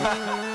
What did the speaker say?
Ha ha ha!